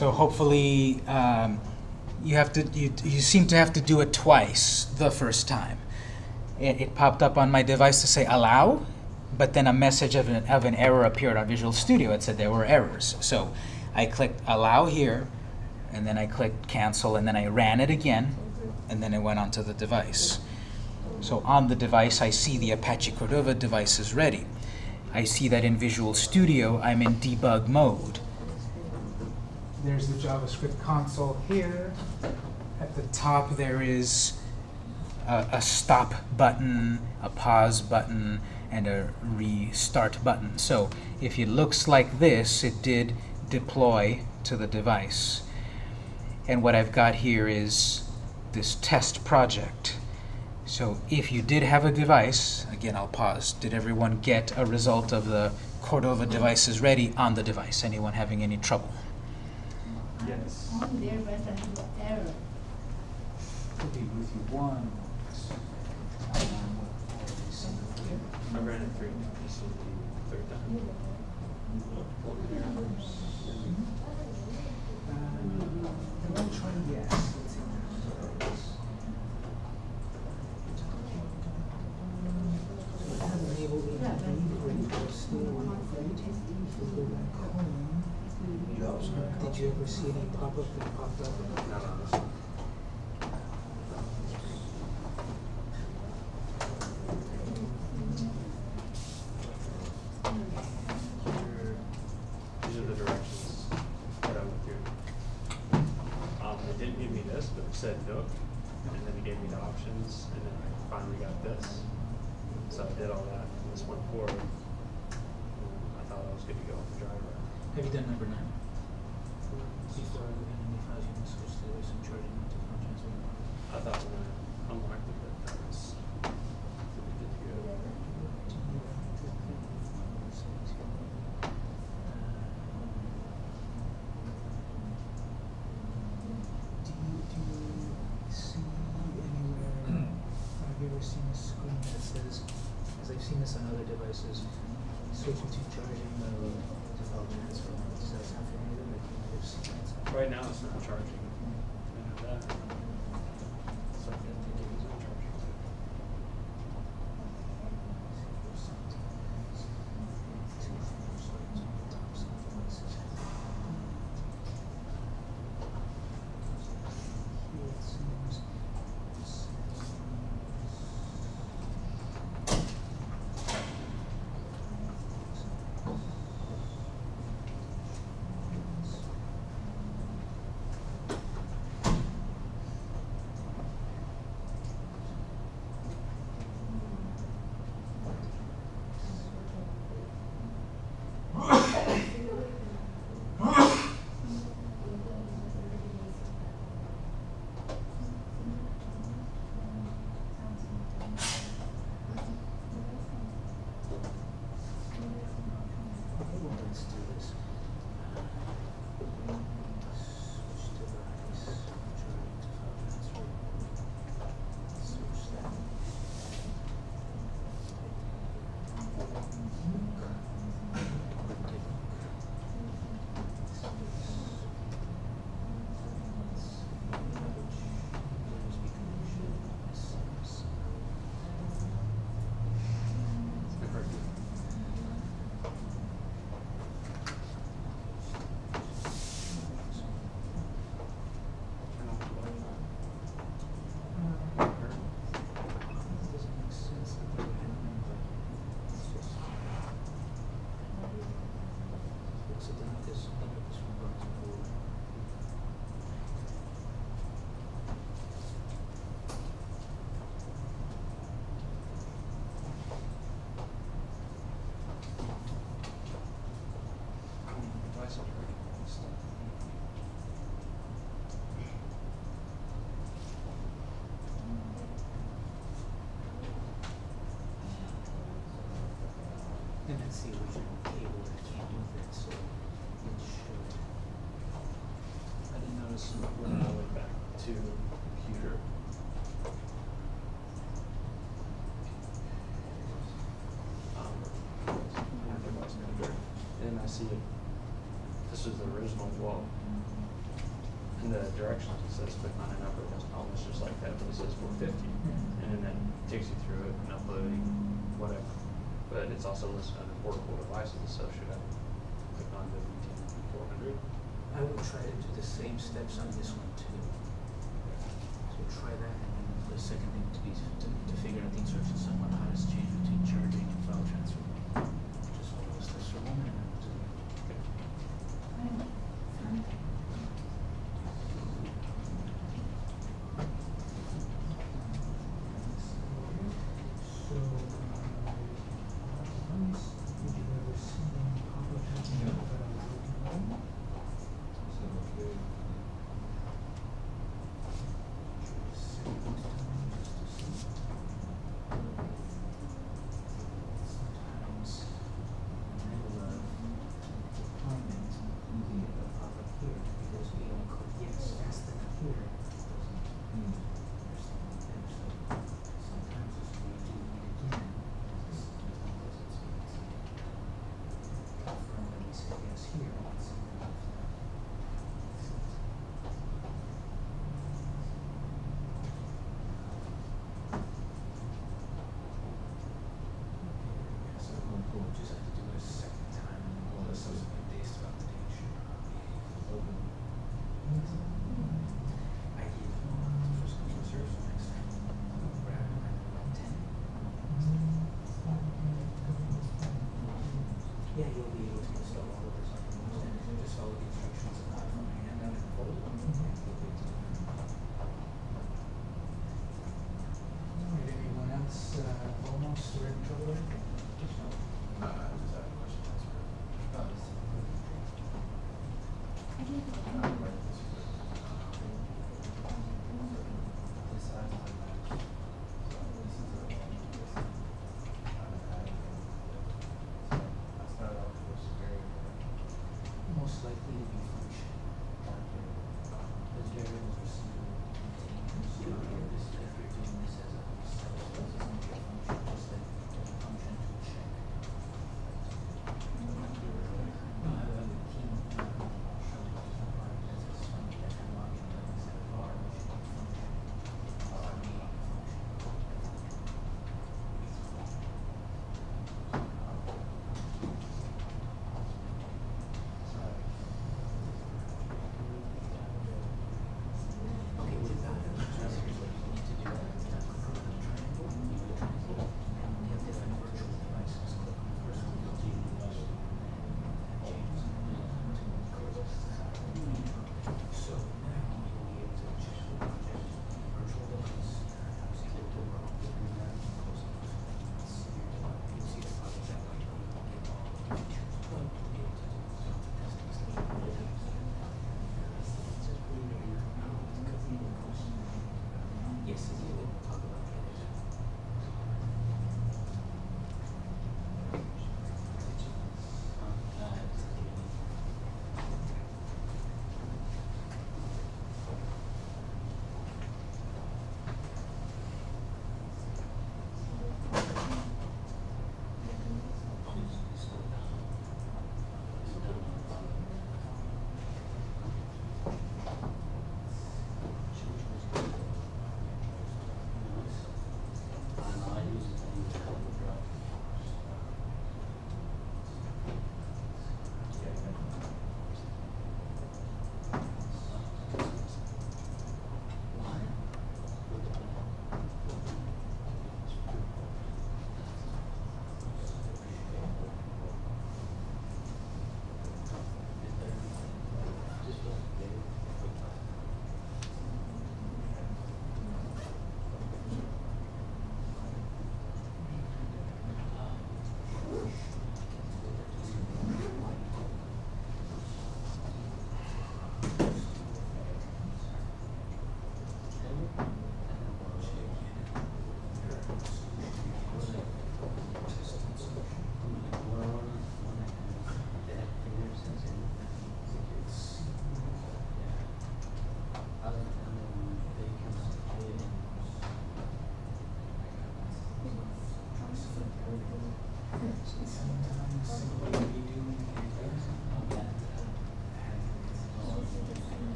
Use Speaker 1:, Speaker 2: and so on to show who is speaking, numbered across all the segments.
Speaker 1: So hopefully, um, you have to, you, you seem to have to do it twice the first time. It, it popped up on my device to say allow, but then a message of an, of an error appeared on Visual Studio. It said there were errors. So I clicked allow here, and then I clicked cancel, and then I ran it again, and then it went onto the device. So on the device, I see the Apache Cordova device is ready. I see that in Visual Studio, I'm in debug mode. There's the JavaScript console here. At the top, there is a, a stop button, a pause button, and a restart button. So if it looks like this, it did deploy to the device. And what I've got here is this test project. So if you did have a device, again, I'll pause. Did everyone get a result of the Cordova devices ready on the device? Anyone having any trouble?
Speaker 2: Yes.
Speaker 3: On there, but I have error.
Speaker 1: Could be with you one.
Speaker 2: I ran it three. This is the third time.
Speaker 1: Did you ever see any pop-up that popped up?
Speaker 2: Not on this. Here- These are the directions that I went through. Um, it didn't give me this, but it said Nook, and then it gave me the options, and then I finally got this. So I did all that, and this went forward. I thought I was good to go with the driver.
Speaker 1: Have you done number nine? Before any files you can switch to some charging to phone transfer.
Speaker 2: I thought when I unlocked it, that that was pretty good to go.
Speaker 1: Do you, do you see anywhere, have you ever seen a screen that says, as I've seen this on other devices, switching to charging the development transfer? Does that sound familiar? Like you might have seen that somewhere?
Speaker 2: Right now, it's not charging. can see that so it
Speaker 1: should.
Speaker 2: I didn't notice when I went back to computer. Um, and I see this is the original wall. Mm-hmm. And the directions it says click on an upper almost just like that, but it says 450. Mm-hmm. And then that takes you through it and uploading, whatever. But it's also listed portable devices and stuff, should I click on WD four hundred?
Speaker 1: I will try to do the same steps on this one too. So try that. yeah, you'll be able to install all of this on your own, just follow the instructions of how to hand out
Speaker 4: and
Speaker 5: fold.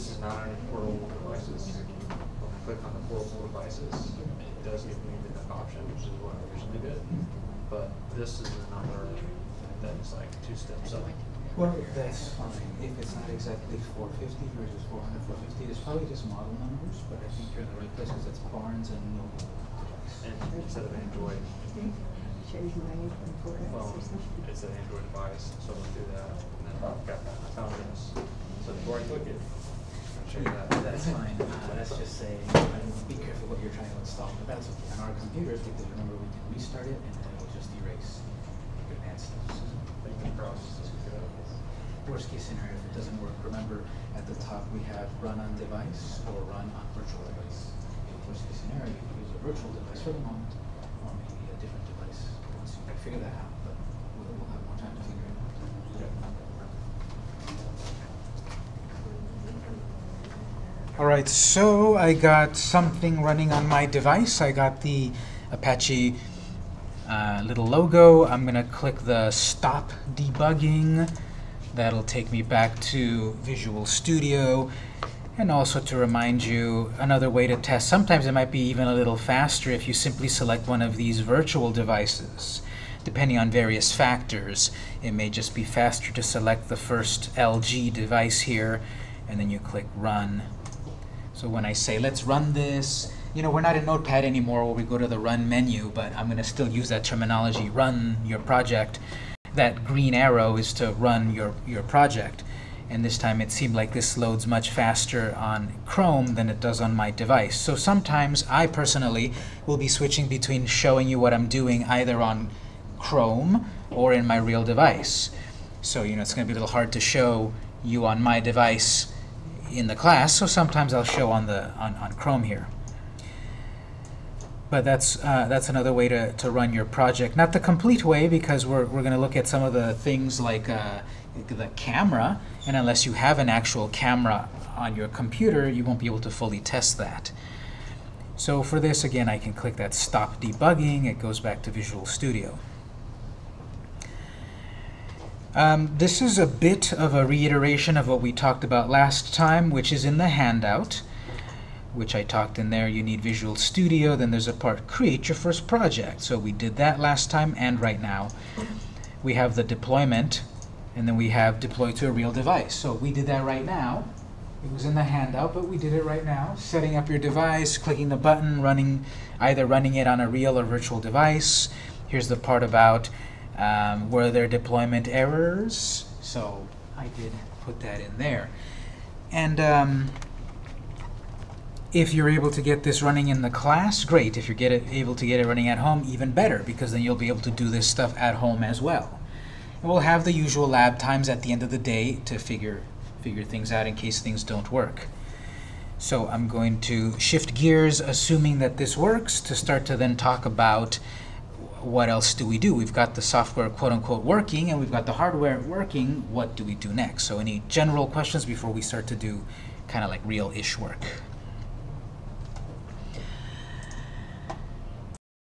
Speaker 5: This is
Speaker 2: not on portable devices. When I click on the portable devices, it does give me the option, which is what I originally did. But this is another that is like two steps up.
Speaker 1: Well, that's fine. If it's not exactly 450 versus 400, 450, it's probably just model numbers, but I think you're in the right place because it's Barnes and Noble.
Speaker 2: And instead of Android
Speaker 6: Shows my iPhone for us or something.
Speaker 2: it's an Android device, so we'll do that. And then I've got that, I found this. So before I click it, I'll show you that.
Speaker 1: That's fine. Uh, that's just saying, be careful what you're trying to install, but that's okay. On our computers, because remember, we can restart it and then it'll just erase your bad stuff.
Speaker 2: Fingers crossed, this will go.
Speaker 1: Worst case scenario, if it doesn't work, remember at the top we have run on device or run on virtual device. In worst case scenario, you can use a virtual device for the moment, or maybe a different device once you figure that out, but we'll, we'll have more time to figure it out. All right, so I got something running on my device. I got the Apache uh, little logo. I'm going to click the Stop Debugging. That'll take me back to Visual Studio. And also to remind you, another way to test, sometimes it might be even a little faster if you simply select one of these virtual devices. Depending on various factors, it may just be faster to select the first LG device here, and then you click Run. So when I say, let's run this, you know, we're not in Notepad anymore where we go to the Run menu, but I'm going to still use that terminology, run your project. That green arrow is to run your, your project. And this time it seemed like this loads much faster on Chrome than it does on my device. So sometimes I personally will be switching between showing you what I'm doing either on Chrome or in my real device. So, you know, it's going to be a little hard to show you on my device in the class, so sometimes I'll show on the on, on Chrome here. But that's uh, that's another way to, to run your project. Not the complete way, because we're, we're going to look at some of the things like uh, the camera, and unless you have an actual camera on your computer, you won't be able to fully test that. So for this, again, I can click that Stop Debugging. It goes back to Visual Studio. Um, this is a bit of a reiteration of what we talked about last time, which is in the handout, which I talked in there. You need Visual Studio, then there's a part, create your first project. So we did that last time and right now. We have the deployment, and then we have deploy to a real device. So we did that right now. It was in the handout, but we did it right now. Setting up your device, clicking the button, running, either running it on a real or virtual device. Here's the part about um, were there deployment errors? So I did put that in there. And um, if you're able to get this running in the class, great. If you're get it, able to get it running at home, even better, because then you'll be able to do this stuff at home as well. And we'll have the usual lab times at the end of the day to figure, figure things out in case things don't work. So I'm going to shift gears, assuming that this works, to start to then talk about what else do we do? We've got the software quote-unquote working, and we've got the hardware working. What do we do next? So any general questions before we start to do kind of like real-ish work?